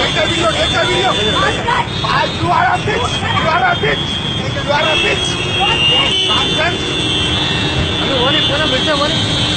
Take the video, take the video. Ah, you are a bitch. You are a bitch. You are a bitch. ना बेटा हमारे